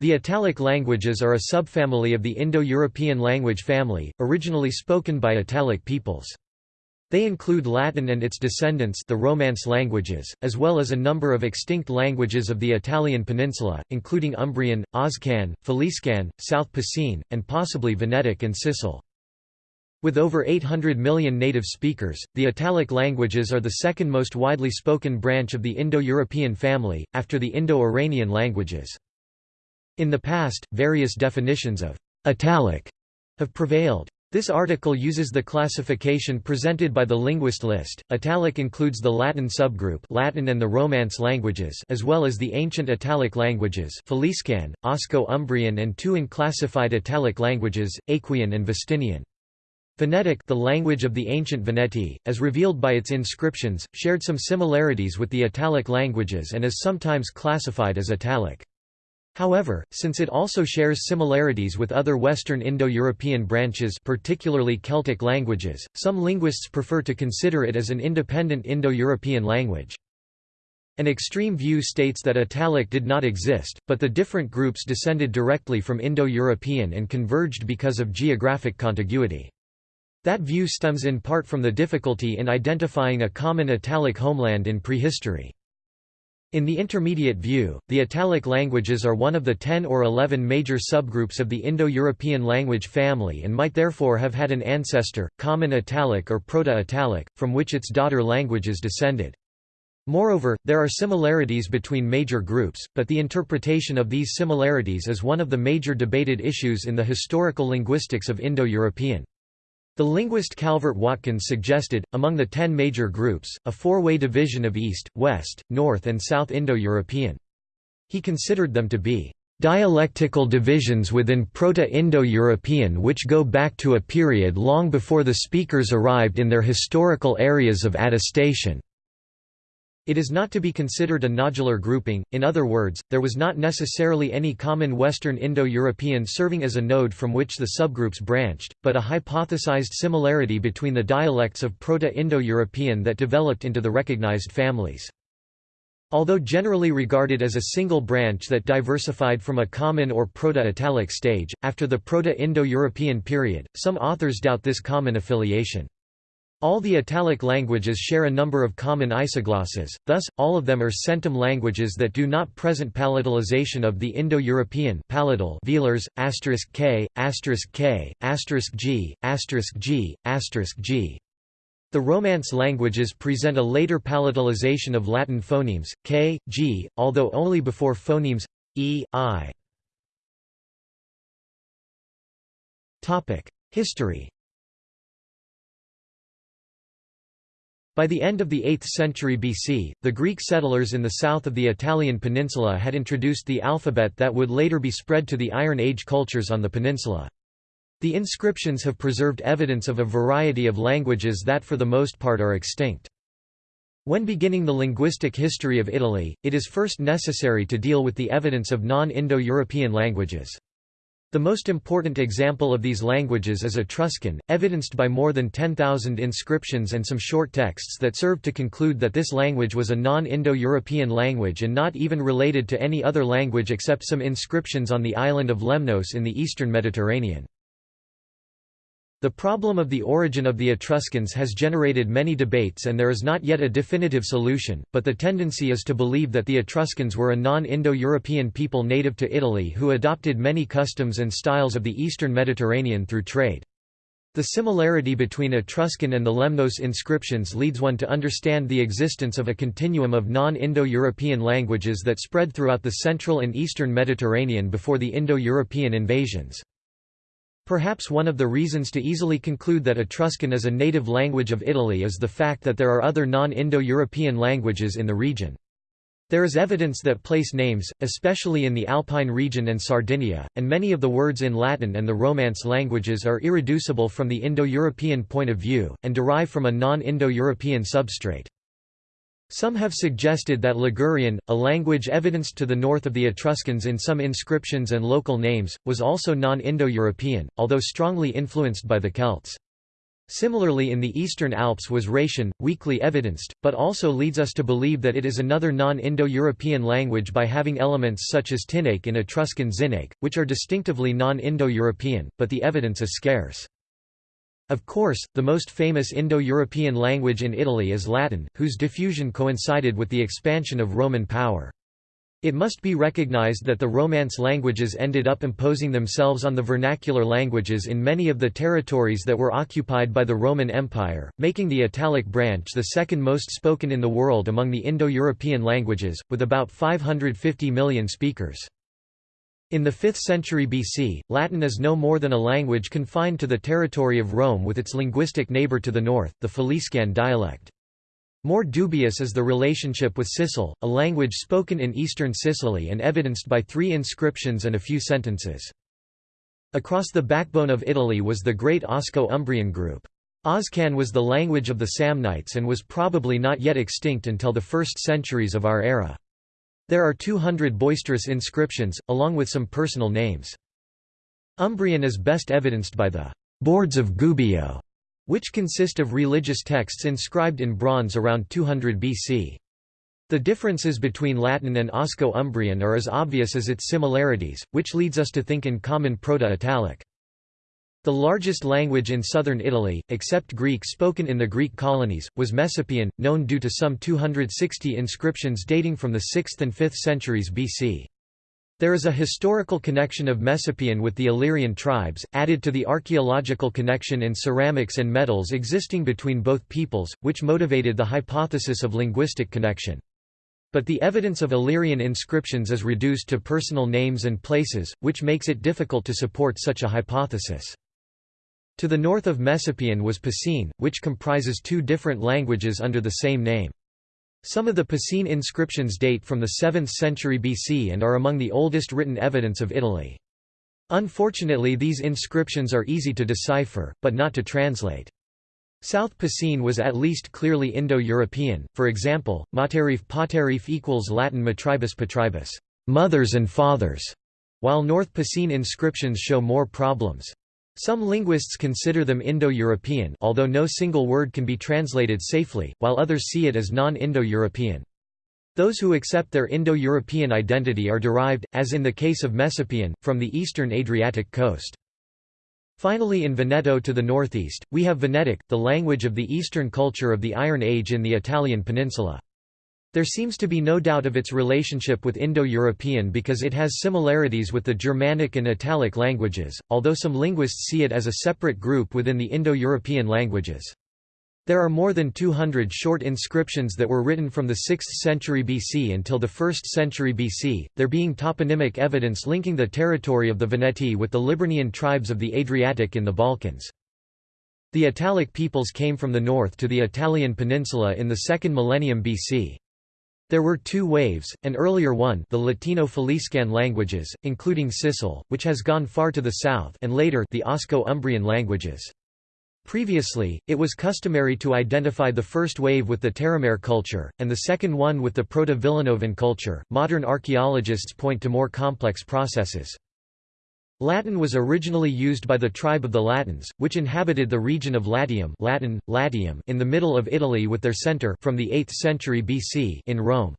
The Italic languages are a subfamily of the Indo-European language family, originally spoken by Italic peoples. They include Latin and its descendants the Romance languages, as well as a number of extinct languages of the Italian peninsula, including Umbrian, Oscan, Faliscan, South Picene, and possibly Venetic and Sicel. With over 800 million native speakers, the Italic languages are the second most widely spoken branch of the Indo-European family, after the Indo-Iranian languages. In the past, various definitions of «Italic» have prevailed. This article uses the classification presented by the Linguist List. Italic includes the Latin subgroup Latin and the Romance languages as well as the ancient Italic languages Faliscan, Osco-Umbrian and two unclassified Italic languages, Aequian and Vestinian. Venetic the language of the ancient Veneti, as revealed by its inscriptions, shared some similarities with the Italic languages and is sometimes classified as Italic. However, since it also shares similarities with other Western Indo-European branches particularly Celtic languages, some linguists prefer to consider it as an independent Indo-European language. An extreme view states that Italic did not exist, but the different groups descended directly from Indo-European and converged because of geographic contiguity. That view stems in part from the difficulty in identifying a common Italic homeland in prehistory. In the intermediate view, the Italic languages are one of the 10 or 11 major subgroups of the Indo-European language family and might therefore have had an ancestor, Common Italic or Proto-Italic, from which its daughter languages descended. Moreover, there are similarities between major groups, but the interpretation of these similarities is one of the major debated issues in the historical linguistics of Indo-European. The linguist Calvert Watkins suggested, among the ten major groups, a four-way division of East, West, North and South Indo-European. He considered them to be dialectical divisions within Proto-Indo-European which go back to a period long before the speakers arrived in their historical areas of attestation. It is not to be considered a nodular grouping, in other words, there was not necessarily any common Western Indo-European serving as a node from which the subgroups branched, but a hypothesized similarity between the dialects of Proto-Indo-European that developed into the recognized families. Although generally regarded as a single branch that diversified from a common or Proto-Italic stage, after the Proto-Indo-European period, some authors doubt this common affiliation. All the Italic languages share a number of common isoglosses, thus, all of them are centum languages that do not present palatalization of the Indo-European palatal velars, asterisk k, asterisk k, asterisk g, asterisk g, asterisk g. The Romance languages present a later palatalization of Latin phonemes, k, g, although only before phonemes e, i. History By the end of the 8th century BC, the Greek settlers in the south of the Italian peninsula had introduced the alphabet that would later be spread to the Iron Age cultures on the peninsula. The inscriptions have preserved evidence of a variety of languages that for the most part are extinct. When beginning the linguistic history of Italy, it is first necessary to deal with the evidence of non-Indo-European languages. The most important example of these languages is Etruscan, evidenced by more than 10,000 inscriptions and some short texts that serve to conclude that this language was a non-Indo-European language and not even related to any other language except some inscriptions on the island of Lemnos in the eastern Mediterranean. The problem of the origin of the Etruscans has generated many debates and there is not yet a definitive solution, but the tendency is to believe that the Etruscans were a non-Indo-European people native to Italy who adopted many customs and styles of the eastern Mediterranean through trade. The similarity between Etruscan and the Lemnos inscriptions leads one to understand the existence of a continuum of non-Indo-European languages that spread throughout the central and eastern Mediterranean before the Indo-European invasions. Perhaps one of the reasons to easily conclude that Etruscan is a native language of Italy is the fact that there are other non-Indo-European languages in the region. There is evidence that place names, especially in the Alpine region and Sardinia, and many of the words in Latin and the Romance languages are irreducible from the Indo-European point of view, and derive from a non-Indo-European substrate. Some have suggested that Ligurian, a language evidenced to the north of the Etruscans in some inscriptions and local names, was also non-Indo-European, although strongly influenced by the Celts. Similarly in the Eastern Alps was Rhaetian, weakly evidenced, but also leads us to believe that it is another non-Indo-European language by having elements such as Tinaic in Etruscan Zinaic, which are distinctively non-Indo-European, but the evidence is scarce. Of course, the most famous Indo-European language in Italy is Latin, whose diffusion coincided with the expansion of Roman power. It must be recognized that the Romance languages ended up imposing themselves on the vernacular languages in many of the territories that were occupied by the Roman Empire, making the Italic branch the second most spoken in the world among the Indo-European languages, with about 550 million speakers. In the 5th century BC, Latin is no more than a language confined to the territory of Rome with its linguistic neighbor to the north, the Faliscan dialect. More dubious is the relationship with Sicel, a language spoken in eastern Sicily and evidenced by three inscriptions and a few sentences. Across the backbone of Italy was the great Osco-Umbrian group. Oscan was the language of the Samnites and was probably not yet extinct until the first centuries of our era. There are 200 boisterous inscriptions, along with some personal names. Umbrian is best evidenced by the «boards of Gubbio», which consist of religious texts inscribed in bronze around 200 BC. The differences between Latin and Osco-Umbrian are as obvious as its similarities, which leads us to think in common Proto-Italic. The largest language in southern Italy, except Greek spoken in the Greek colonies, was Messapian, known due to some 260 inscriptions dating from the 6th and 5th centuries BC. There is a historical connection of Messapian with the Illyrian tribes, added to the archaeological connection in ceramics and metals existing between both peoples, which motivated the hypothesis of linguistic connection. But the evidence of Illyrian inscriptions is reduced to personal names and places, which makes it difficult to support such a hypothesis. To the north of Messapian was Picene, which comprises two different languages under the same name. Some of the Picene inscriptions date from the 7th century BC and are among the oldest written evidence of Italy. Unfortunately these inscriptions are easy to decipher, but not to translate. South Picene was at least clearly Indo-European, for example, materif paterif equals Latin matribus patribus mothers and fathers", while North Picene inscriptions show more problems. Some linguists consider them Indo-European although no single word can be translated safely, while others see it as non-Indo-European. Those who accept their Indo-European identity are derived, as in the case of Messapian, from the eastern Adriatic coast. Finally in Veneto to the northeast, we have Venetic, the language of the eastern culture of the Iron Age in the Italian peninsula. There seems to be no doubt of its relationship with Indo-European because it has similarities with the Germanic and Italic languages, although some linguists see it as a separate group within the Indo-European languages. There are more than 200 short inscriptions that were written from the 6th century BC until the 1st century BC, there being toponymic evidence linking the territory of the Veneti with the Liburnian tribes of the Adriatic in the Balkans. The Italic peoples came from the north to the Italian peninsula in the 2nd millennium BC. There were two waves, an earlier one the Latino-Faliscan languages, including Sicel, which has gone far to the south and later the Osco-Umbrian languages. Previously, it was customary to identify the first wave with the Terramare culture, and the second one with the Proto-Villanovan culture. Modern archaeologists point to more complex processes. Latin was originally used by the tribe of the Latins, which inhabited the region of Latium, Latin, Latium in the middle of Italy with their center from the 8th century BC in Rome.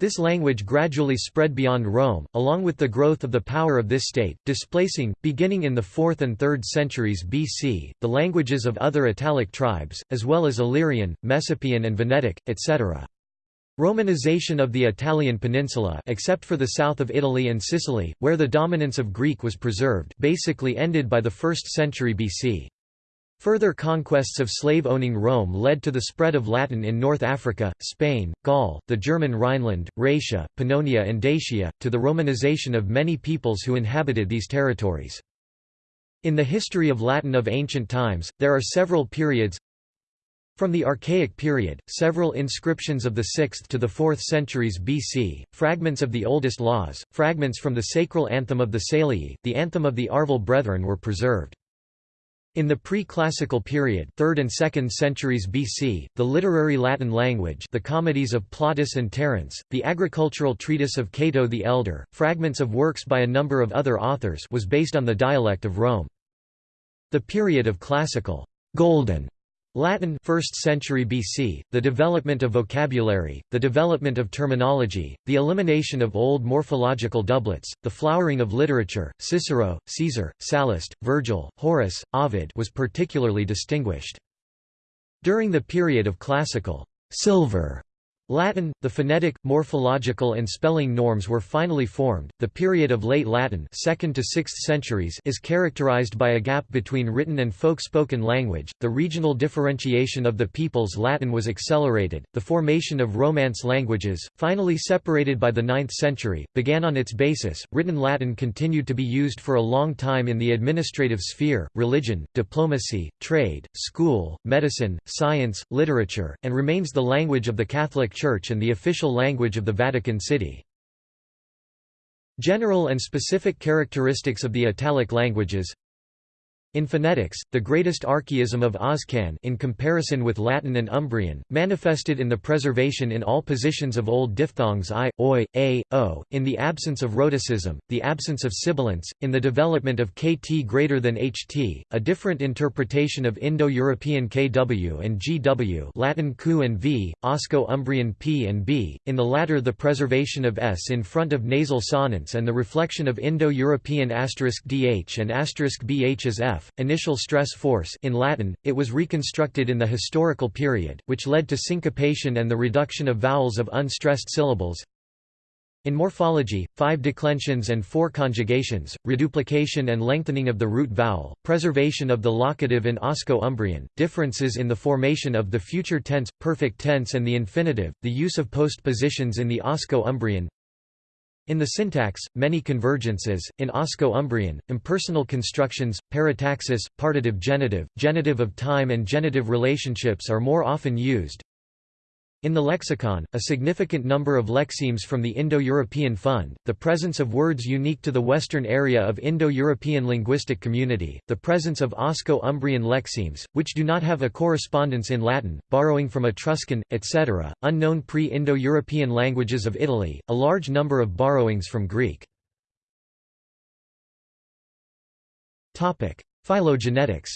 This language gradually spread beyond Rome, along with the growth of the power of this state, displacing, beginning in the 4th and 3rd centuries BC, the languages of other Italic tribes, as well as Illyrian, Messapian and Venetic, etc. Romanization of the Italian peninsula except for the south of Italy and Sicily, where the dominance of Greek was preserved basically ended by the 1st century BC. Further conquests of slave-owning Rome led to the spread of Latin in North Africa, Spain, Gaul, the German Rhineland, Raetia, Pannonia and Dacia, to the Romanization of many peoples who inhabited these territories. In the history of Latin of ancient times, there are several periods from the Archaic period, several inscriptions of the 6th to the 4th centuries BC, fragments of the oldest laws, fragments from the sacral anthem of the Salii, the anthem of the Arval Brethren were preserved. In the pre-classical period 3rd and 2nd centuries BC, the literary Latin language the comedies of Plautus and Terence, the agricultural treatise of Cato the Elder, fragments of works by a number of other authors was based on the dialect of Rome. The period of classical golden Latin 1st century BC, the development of vocabulary, the development of terminology, the elimination of old morphological doublets, the flowering of literature, Cicero, Caesar, Sallust, Virgil, Horace, Ovid was particularly distinguished. During the period of classical silver Latin, the phonetic, morphological and spelling norms were finally formed. The period of late Latin, 2nd to 6th centuries, is characterized by a gap between written and folk-spoken language. The regional differentiation of the people's Latin was accelerated. The formation of Romance languages, finally separated by the 9th century, began on its basis. Written Latin continued to be used for a long time in the administrative sphere, religion, diplomacy, trade, school, medicine, science, literature, and remains the language of the Catholic Church and the official language of the Vatican City. General and specific characteristics of the Italic languages in phonetics, the greatest archaism of Oscan in comparison with Latin and Umbrian, manifested in the preservation in all positions of old diphthongs i, oi, a, o, in the absence of rhotacism, the absence of sibilants, in the development of kt greater than ht, a different interpretation of Indo-European kw and gw Latin q and v, Osco-Umbrian p and b, in the latter the preservation of s in front of nasal sonants and the reflection of Indo-European asterisk dh and asterisk bh as f initial stress force in Latin, it was reconstructed in the historical period, which led to syncopation and the reduction of vowels of unstressed syllables. In morphology, five declensions and four conjugations, reduplication and lengthening of the root vowel, preservation of the locative in Osco-Umbrian, differences in the formation of the future tense, perfect tense and the infinitive, the use of postpositions in the Osco-Umbrian, in the syntax, many convergences, in Osco-Umbrian, impersonal constructions, parataxis, partitive genitive, genitive of time and genitive relationships are more often used. In the lexicon, a significant number of lexemes from the Indo-European fund, the presence of words unique to the western area of Indo-European linguistic community, the presence of Osco-Umbrian lexemes, which do not have a correspondence in Latin, borrowing from Etruscan, etc., unknown pre-Indo-European languages of Italy, a large number of borrowings from Greek. Phylogenetics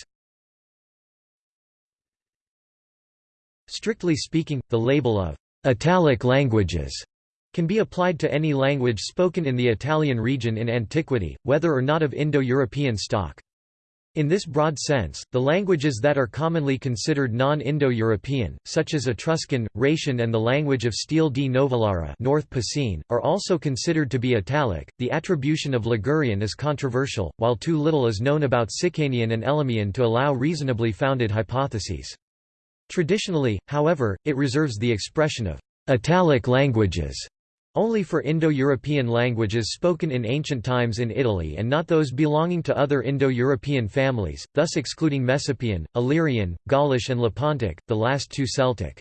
Strictly speaking, the label of «Italic languages» can be applied to any language spoken in the Italian region in antiquity, whether or not of Indo-European stock. In this broad sense, the languages that are commonly considered non-Indo-European, such as Etruscan, Raetian and the language of Stele di Novellara North Picene, are also considered to be Italic. The attribution of Ligurian is controversial, while too little is known about Sicanian and Elymian to allow reasonably founded hypotheses. Traditionally, however, it reserves the expression of «Italic languages» only for Indo-European languages spoken in ancient times in Italy and not those belonging to other Indo-European families, thus excluding Messapian, Illyrian, Gaulish and Lepontic, the last two Celtic.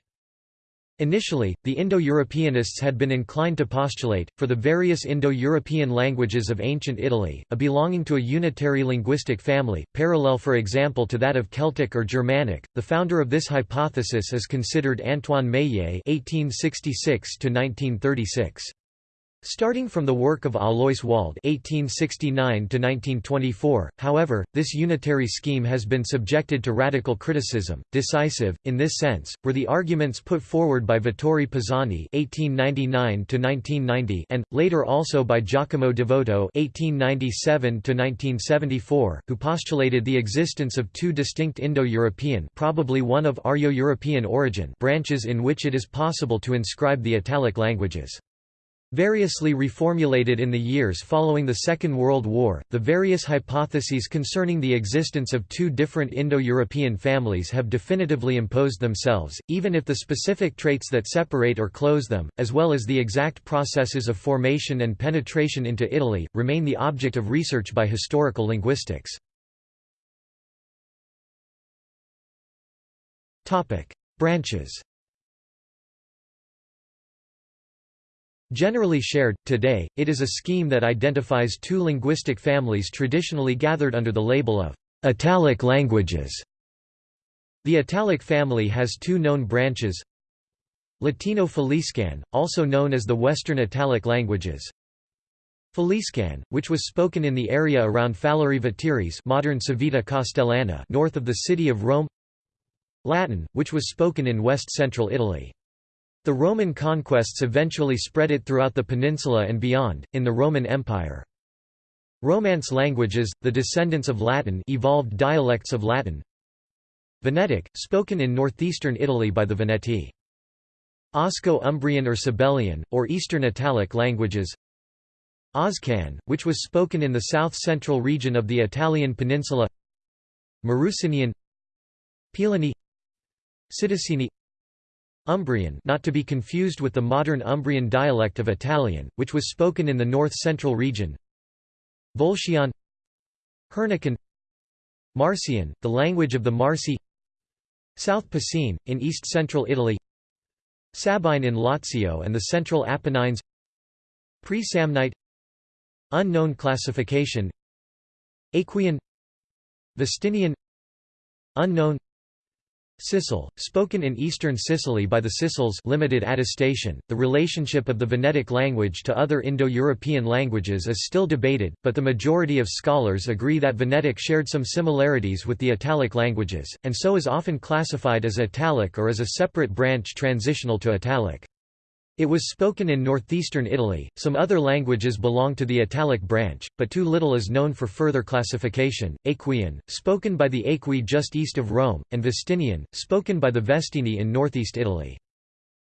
Initially, the Indo-Europeanists had been inclined to postulate, for the various Indo-European languages of ancient Italy, a belonging to a unitary linguistic family, parallel for example to that of Celtic or Germanic. The founder of this hypothesis is considered Antoine Meillet (1866–1936). Starting from the work of Alois Walde (1869–1924), however, this unitary scheme has been subjected to radical criticism. Decisive, in this sense, were the arguments put forward by Vittorio Pisani (1899–1990) and later also by Giacomo Devoto (1897–1974), who postulated the existence of two distinct Indo-European, probably one of Aryo-European origin, branches in which it is possible to inscribe the Italic languages. Variously reformulated in the years following the Second World War, the various hypotheses concerning the existence of two different Indo-European families have definitively imposed themselves, even if the specific traits that separate or close them, as well as the exact processes of formation and penetration into Italy, remain the object of research by historical linguistics. Branches Generally shared, today, it is a scheme that identifies two linguistic families traditionally gathered under the label of Italic languages. The Italic family has two known branches Latino Faliscan, also known as the Western Italic languages Faliscan, which was spoken in the area around Veteres modern Civita Castellana north of the city of Rome Latin, which was spoken in west-central Italy. The Roman conquests eventually spread it throughout the peninsula and beyond, in the Roman Empire. Romance languages, the descendants of Latin evolved dialects of Latin. Venetic, spoken in northeastern Italy by the Veneti. Osco-Umbrian or Sabellian, or Eastern Italic languages. Oscan, which was spoken in the south-central region of the Italian peninsula. Marrucinian Pilani Sidicini Umbrian not to be confused with the modern Umbrian dialect of Italian, which was spoken in the north-central region. Volscian. Hernican. Marsian, the language of the Marsi. South Picene, in east-central Italy. Sabine in Lazio and the central Apennines. Pre-Samnite. Unknown classification. Aequian. Vestinian. Unknown Sicel, spoken in eastern Sicily by the Sicels limited attestation. The relationship of the Venetic language to other Indo-European languages is still debated, but the majority of scholars agree that Venetic shared some similarities with the Italic languages, and so is often classified as Italic or as a separate branch transitional to Italic. It was spoken in northeastern Italy. Some other languages belong to the Italic branch, but too little is known for further classification. Aequian, spoken by the Aequi just east of Rome, and Vestinian, spoken by the Vestini in northeast Italy.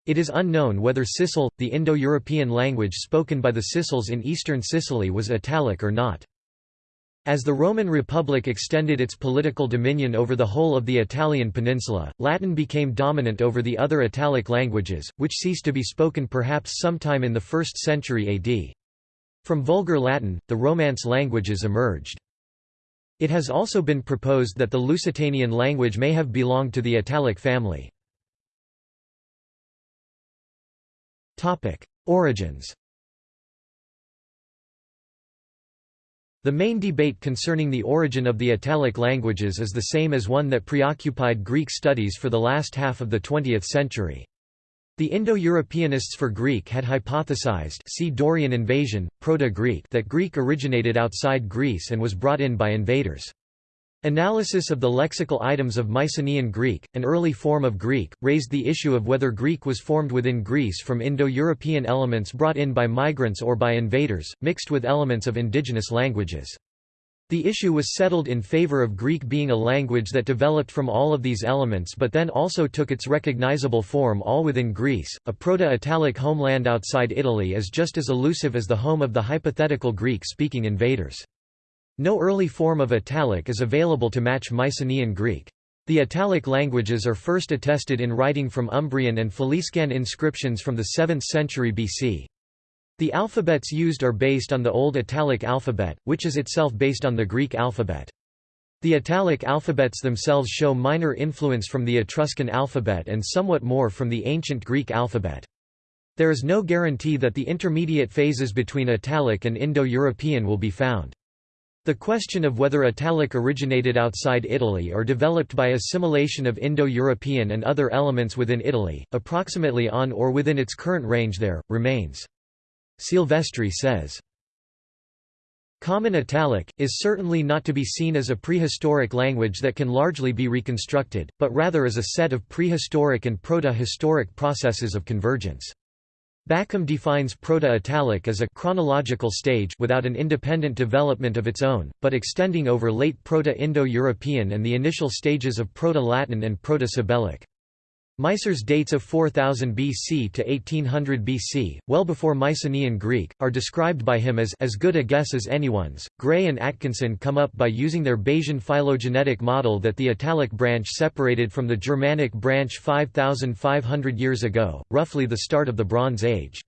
It is unknown whether Sicel, the Indo-European language spoken by the Sicels in eastern Sicily was Italic or not. As the Roman Republic extended its political dominion over the whole of the Italian peninsula, Latin became dominant over the other Italic languages, which ceased to be spoken perhaps sometime in the 1st century AD. From Vulgar Latin, the Romance languages emerged. It has also been proposed that the Lusitanian language may have belonged to the Italic family. Origins The main debate concerning the origin of the Italic languages is the same as one that preoccupied Greek studies for the last half of the 20th century. The Indo-Europeanists for Greek had hypothesized see Dorian invasion, Proto-Greek that Greek originated outside Greece and was brought in by invaders. Analysis of the lexical items of Mycenaean Greek, an early form of Greek, raised the issue of whether Greek was formed within Greece from Indo-European elements brought in by migrants or by invaders, mixed with elements of indigenous languages. The issue was settled in favor of Greek being a language that developed from all of these elements but then also took its recognizable form all within Greece. A Proto-Italic homeland outside Italy is just as elusive as the home of the hypothetical Greek-speaking invaders. No early form of Italic is available to match Mycenaean Greek. The Italic languages are first attested in writing from Umbrian and Faliscan inscriptions from the 7th century BC. The alphabets used are based on the Old Italic alphabet, which is itself based on the Greek alphabet. The Italic alphabets themselves show minor influence from the Etruscan alphabet and somewhat more from the ancient Greek alphabet. There is no guarantee that the intermediate phases between Italic and Indo-European will be found. The question of whether Italic originated outside Italy or developed by assimilation of Indo-European and other elements within Italy, approximately on or within its current range there, remains. Silvestri says, Common Italic, is certainly not to be seen as a prehistoric language that can largely be reconstructed, but rather as a set of prehistoric and proto-historic processes of convergence. Bakkum defines Proto-Italic as a chronological stage without an independent development of its own, but extending over late Proto-Indo-European and the initial stages of Proto-Latin and Proto-Sabellic. Meiser's dates of 4000 BC to 1800 BC, well before Mycenaean Greek, are described by him as as good a guess as anyone's. Gray and Atkinson come up by using their Bayesian phylogenetic model that the Italic branch separated from the Germanic branch 5500 years ago, roughly the start of the Bronze Age.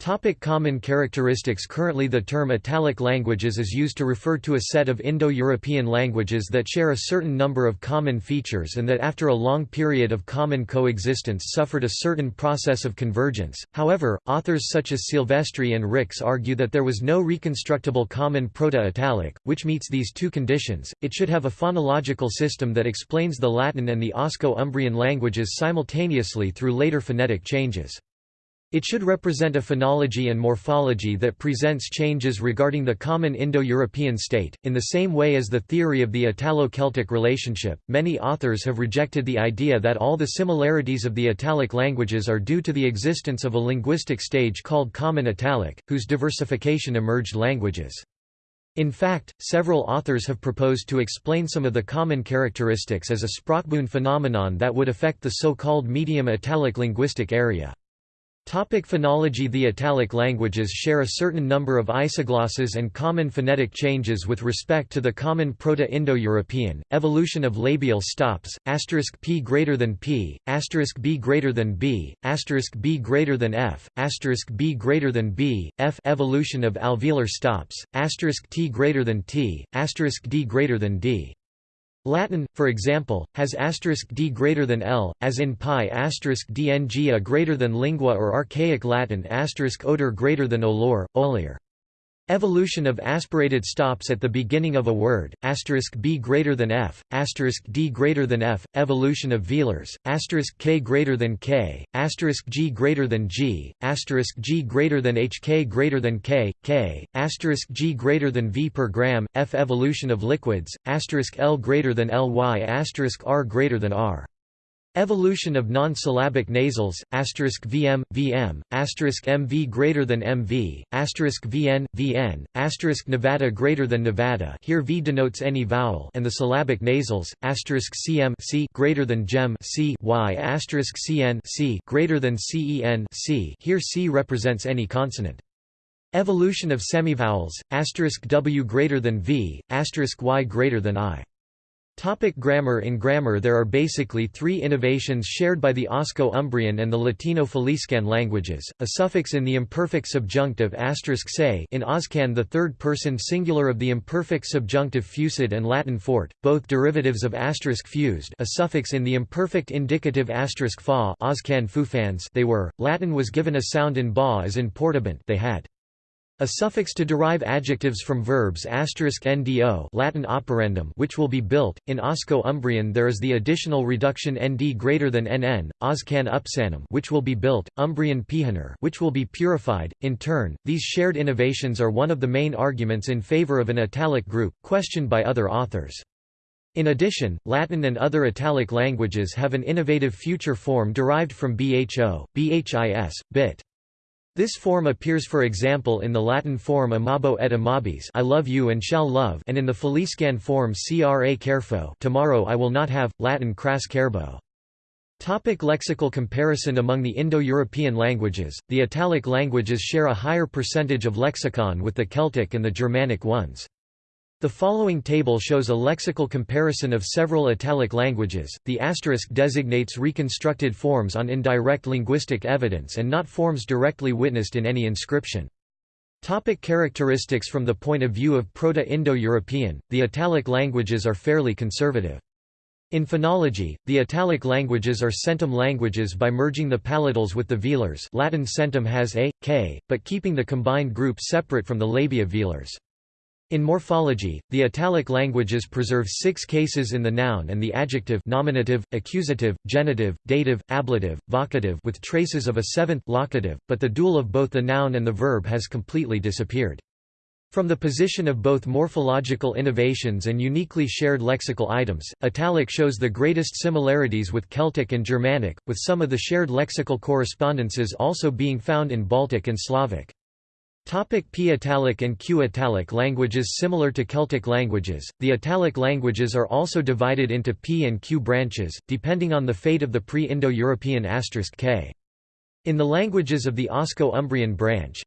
Topic common characteristics Currently the term Italic languages is used to refer to a set of Indo-European languages that share a certain number of common features and that after a long period of common coexistence suffered a certain process of convergence. However, authors such as Silvestri and Rix argue that there was no reconstructible common Proto-Italic, which meets these two conditions. It should have a phonological system that explains the Latin and the Osco-Umbrian languages simultaneously through later phonetic changes. It should represent a phonology and morphology that presents changes regarding the common Indo-European state. In the same way as the theory of the Italo-Celtic relationship, many authors have rejected the idea that all the similarities of the Italic languages are due to the existence of a linguistic stage called Common Italic, whose diversification emerged languages. In fact, several authors have proposed to explain some of the common characteristics as a Sprachbund phenomenon that would affect the so-called medium Italic linguistic area. Topic phonology. The Italic languages share a certain number of isoglosses and common phonetic changes with respect to the common Proto-Indo-European, evolution of labial stops, asterisk p greater than p, asterisk b greater than b, asterisk b greater than f, asterisk b greater than b, f. Evolution of alveolar stops, asterisk t greater than t, asterisk d greater than d. Latin, for example, has d greater than L, as in pi dng a greater than lingua or archaic Latin odor greater than olor, olier. Evolution of aspirated stops at the beginning of a word, Asterisk b greater than f, d greater than f, evolution of velars, Asterisk k greater than k, g greater than g, Asterisk g greater than hk greater than k, k, g greater than v per gram, f evolution of liquids, Asterisk l greater than ly, Asterisk r greater than r. Evolution of non-syllabic nasals, asterisk vm, vm, asterisk mv greater than mv, asterisk vn, vn, asterisk nevada greater than nevada here v denotes any vowel and the syllabic nasals, asterisk cm c greater than gem c y asterisk cn c greater than cen c here c represents any consonant. Evolution of semivowels, asterisk w greater than v, asterisk y greater than i. Topic grammar In grammar there are basically three innovations shared by the Osco-Umbrian and the Latino-Faliscan languages, a suffix in the imperfect subjunctive se in Oscan the third-person singular of the imperfect subjunctive fusid and Latin fort, both derivatives of asterisk fused a suffix in the imperfect indicative fa Oscan fufans they were, Latin was given a sound in ba as in portabant they had. A suffix to derive adjectives from verbs *ndo Latin operandum which will be built. In Osco-Umbrian there is the additional reduction nd greater than nn, Oscan upsanum which will be built, Umbrian pihaner which will be purified. In turn, these shared innovations are one of the main arguments in favor of an italic group, questioned by other authors. In addition, Latin and other Italic languages have an innovative future form derived from bho, bhis, bit. This form appears for example in the Latin form amabo et amabis I love you and shall love and in the Faliscan form cra carefo tomorrow I will not have, Latin cras carbo. Topic lexical comparison Among the Indo-European languages, the Italic languages share a higher percentage of lexicon with the Celtic and the Germanic ones. The following table shows a lexical comparison of several Italic languages. The asterisk designates reconstructed forms on indirect linguistic evidence and not forms directly witnessed in any inscription. Topic characteristics From the point of view of Proto-Indo-European, the Italic languages are fairly conservative. In phonology, the Italic languages are centum languages by merging the palatals with the velars Latin centum has a, k, but keeping the combined group separate from the labiovelars. In morphology, the Italic languages preserve six cases in the noun and the adjective nominative, accusative, genitive, dative, ablative, vocative with traces of a seventh locative, but the dual of both the noun and the verb has completely disappeared. From the position of both morphological innovations and uniquely shared lexical items, Italic shows the greatest similarities with Celtic and Germanic, with some of the shared lexical correspondences also being found in Baltic and Slavic. Topic P Italic and Q Italic languages Similar to Celtic languages, the Italic languages are also divided into P and Q branches, depending on the fate of the pre-Indo-European asterisk *k. In the languages of the Osco-Umbrian branch,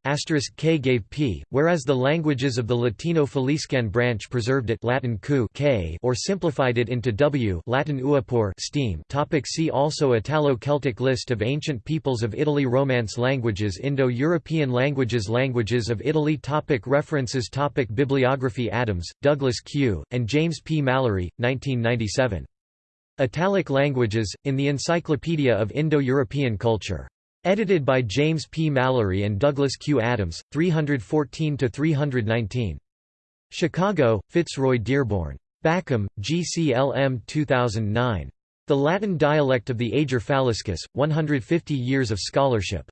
*k gave p, whereas the languages of the Latino-Faliscan branch preserved it Latin ku k or simplified it into w Latin uapor steam. Topic see also Italo-Celtic list of ancient peoples of Italy Romance languages Indo-European languages Languages of Italy topic References topic Bibliography Adams, Douglas Q., and James P. Mallory, 1997. Italic Languages, in the Encyclopedia of Indo-European Culture. Edited by James P. Mallory and Douglas Q. Adams, 314–319. Chicago, Fitzroy Dearborn. Bakkum, GCLM 2009. The Latin Dialect of the Ager Faliscus, 150 Years of Scholarship.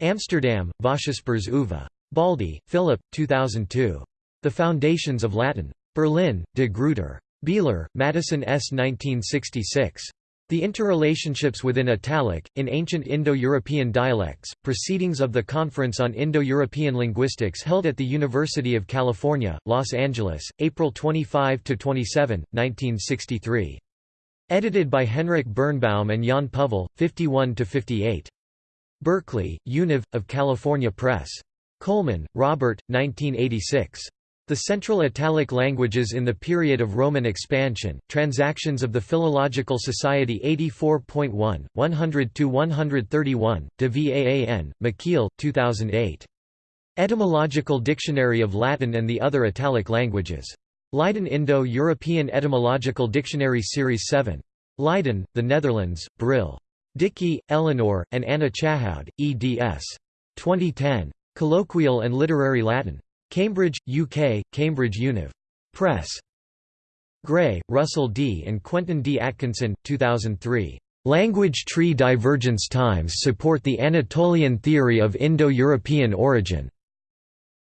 Amsterdam, Vossiuspers Uva. Baldi, Philip, 2002. The Foundations of Latin. Berlin, De Gruyter. Beeler, Madison S. 1966. The Interrelationships within Italic, in Ancient Indo-European Dialects, Proceedings of the Conference on Indo-European Linguistics held at the University of California, Los Angeles, April 25–27, 1963. Edited by Henrik Birnbaum and Jan Puhvel, 51–58. Berkeley, Univ, of California Press. Coleman, Robert, 1986. The Central Italic Languages in the Period of Roman Expansion, Transactions of the Philological Society 84.1, 100–131, de Vaan, Michiel, 2008. Etymological Dictionary of Latin and the Other Italic Languages. Leiden Indo-European Etymological Dictionary Series 7. Leiden, the Netherlands, Brill. Dickey, Eleanor, and Anna Chahoud, eds. 2010. Colloquial and Literary Latin. Cambridge, UK, Cambridge Univ. Press. Gray, Russell D. and Quentin D. Atkinson, 2003. Language tree divergence times support the Anatolian theory of Indo-European origin.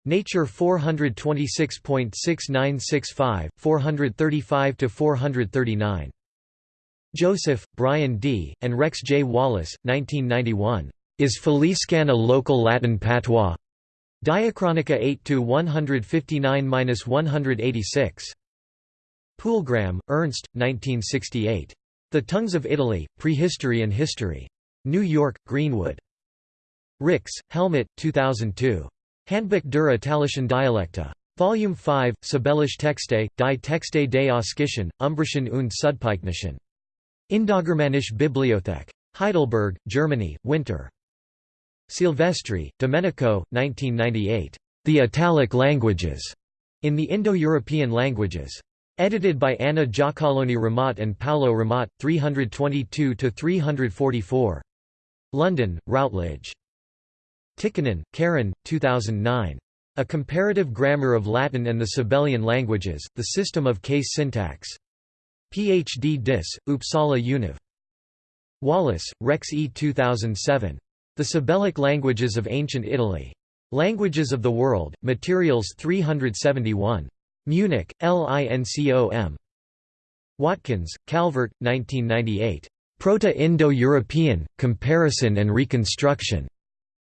Nature 426.6965, 435–439. Joseph, Brian D., and Rex J. Wallace, 1991. Is Faliscan a local Latin patois? Diachronica 8 to 159-186. Pulgram, Ernst, 1968. The Tongues of Italy, Prehistory and History. New York, Greenwood. Rix, Helmut, 2002. Handbuch der Italischen Dialekte. Volume 5, Sabellische Texte, die Texte des Oskischen, Umbrischen und Südpikenischen. Indogermanische Bibliothek. Heidelberg, Germany, Winter. Silvestri, Domenico, 1998. The Italic Languages, in the Indo-European Languages. Edited by Anna Giacalone Ramat and Paolo Ramat, 322–344. London, Routledge. Tikkanen, Karen, 2009. A Comparative Grammar of Latin and the Sabellian Languages, The System of Case Syntax. Ph.D. Dis, Uppsala Univ. Wallace, Rex E. 2007. The Sabellic Languages of Ancient Italy. Languages of the World, Materials 371. Munich, LINCOM. Watkins, Calvert, 1998. Proto-Indo-European, Comparison and Reconstruction.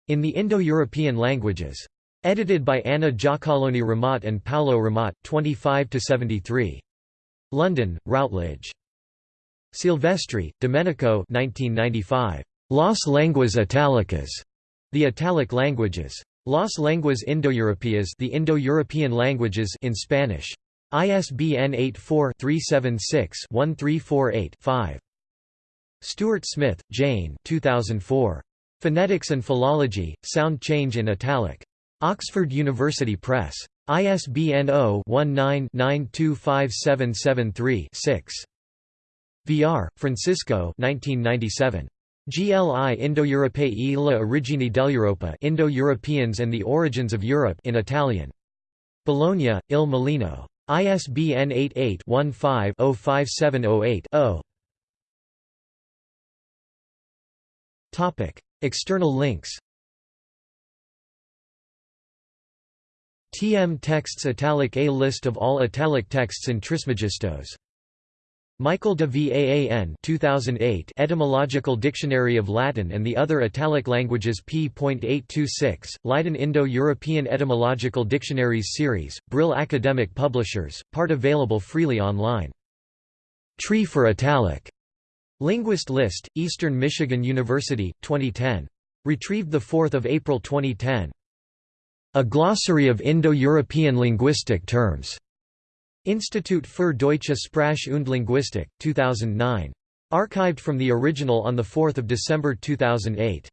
In the Indo-European Languages. Edited by Anna Giacalone Ramat and Paolo Ramat, 25–73. London, Routledge. Silvestri, Domenico 1995. Las lenguas italicas, the Italic languages. Las lenguas indoeuropeas, the Indo-European languages in Spanish. ISBN 84-376-1348-5. Stuart-Smith, Jane 2004. Phonetics and Philology, Sound Change in Italic. Oxford University Press. ISBN 0-19-925773-6. Villar, Francisco 1997. GLI Indo-Europei e le origini dell'Europa Indo-Europeans and the Origins of Europe in Italian. Bologna, Il Mulino. ISBN 88-15-05708-0 External links TM Texts Italic A list of all Italic texts in Trismegistos Michael de Vaan 2008 Etymological Dictionary of Latin and the Other Italic Languages p.826, Leiden Indo-European Etymological Dictionaries Series, Brill Academic Publishers, part available freely online. Tree for Italic. Linguist List, Eastern Michigan University, 2010. Retrieved 4 April 2010. A Glossary of Indo-European Linguistic Terms. Institut für Deutsche Sprache und Linguistik, 2009. Archived from the original on 4 December 2008.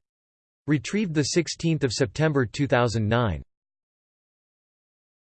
Retrieved 16 September 2009.